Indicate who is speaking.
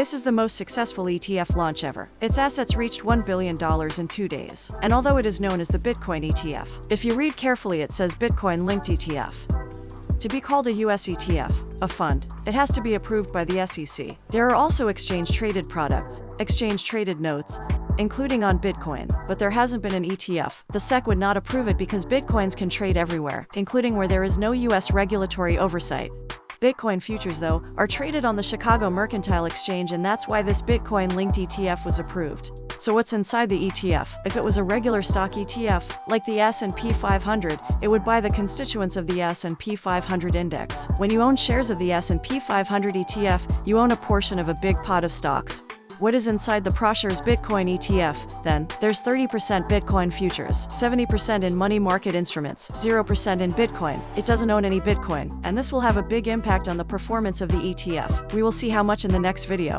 Speaker 1: This is the most successful ETF launch ever. Its assets reached $1 billion in two days. And although it is known as the Bitcoin ETF, if you read carefully, it says Bitcoin linked ETF. To be called a US ETF, a fund, it has to be approved by the SEC. There are also exchange traded products, exchange traded notes, including on Bitcoin, but there hasn't been an ETF. The SEC would not approve it because Bitcoins can trade everywhere, including where there is no US regulatory oversight. Bitcoin futures, though, are traded on the Chicago Mercantile Exchange and that's why this Bitcoin-linked ETF was approved. So what's inside the ETF? If it was a regular stock ETF, like the S&P 500, it would buy the constituents of the S&P 500 index. When you own shares of the S&P 500 ETF, you own a portion of a big pot of stocks. What is inside the ProShares Bitcoin ETF, then? There's 30% Bitcoin futures, 70% in money market instruments, 0% in Bitcoin. It doesn't own any Bitcoin, and this will have a big impact on the performance of the ETF. We will see how much in the next video.